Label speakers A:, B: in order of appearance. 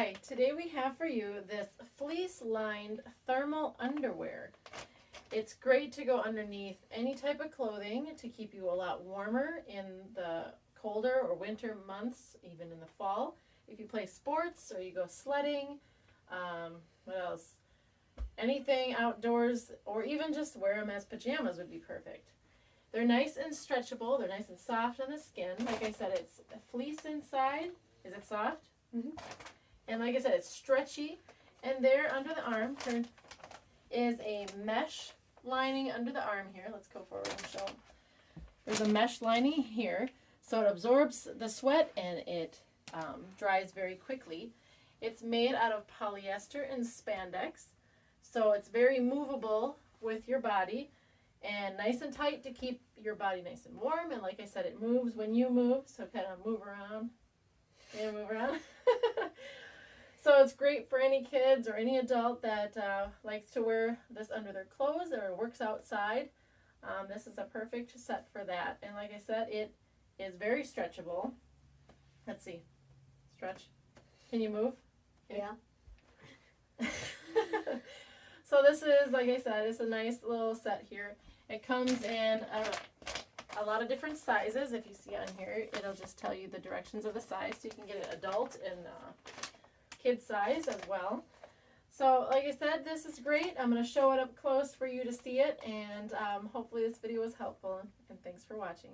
A: Hi, today we have for you this fleece lined thermal underwear. It's great to go underneath any type of clothing to keep you a lot warmer in the colder or winter months, even in the fall. If you play sports or you go sledding, um, what else? Anything outdoors or even just wear them as pajamas would be perfect. They're nice and stretchable. They're nice and soft on the skin. Like I said, it's fleece inside. Is it soft?
B: Mhm.
A: And like I said, it's stretchy. And there under the arm turn, is a mesh lining under the arm here. Let's go forward and show. There's a mesh lining here. So it absorbs the sweat and it um, dries very quickly. It's made out of polyester and spandex. So it's very movable with your body and nice and tight to keep your body nice and warm. And like I said, it moves when you move. So kind of move around. and move around. so it's great for any kids or any adult that uh, likes to wear this under their clothes or works outside. Um, this is a perfect set for that. And like I said, it is very stretchable. Let's see. Stretch. Can you move?
B: Yeah.
A: so this is, like I said, it's a nice little set here. It comes in a, a lot of different sizes. If you see on here, it'll just tell you the directions of the size. So you can get an adult and uh, kid size as well. So like I said, this is great. I'm going to show it up close for you to see it. And um, hopefully this video was helpful. And thanks for watching.